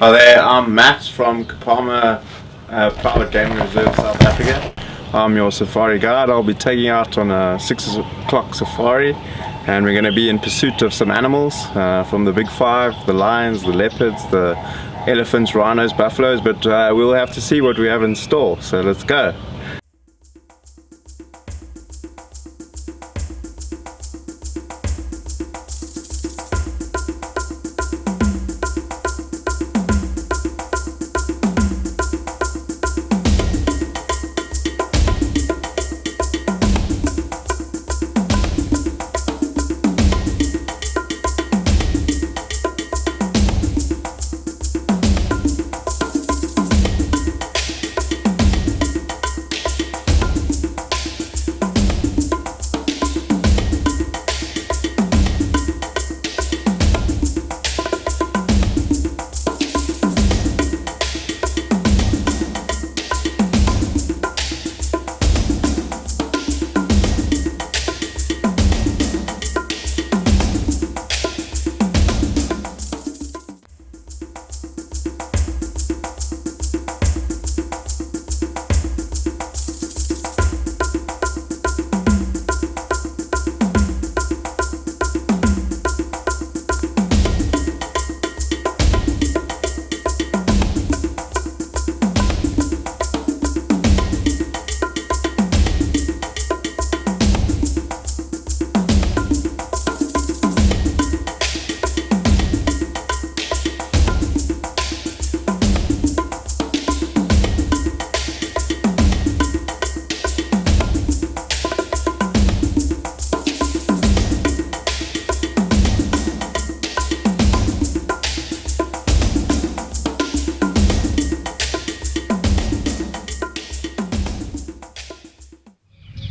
Hi there, I'm Matt from Kapama uh, Private Game Reserve, South Africa. I'm your safari guide. I'll be taking out on a 6 o'clock safari and we're going to be in pursuit of some animals uh, from the big five, the lions, the leopards, the elephants, rhinos, buffaloes, but uh, we'll have to see what we have in store, so let's go.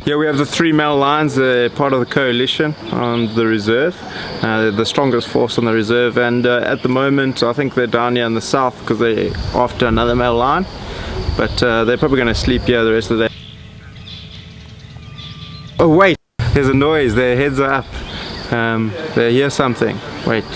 Here we have the three male lions, they're part of the coalition on the reserve, uh, the strongest force on the reserve. And uh, at the moment I think they're down here in the south because they're after another male lion but uh, they're probably going to sleep here the rest of the day. Oh wait, there's a noise, their heads are up, um, they hear something, wait.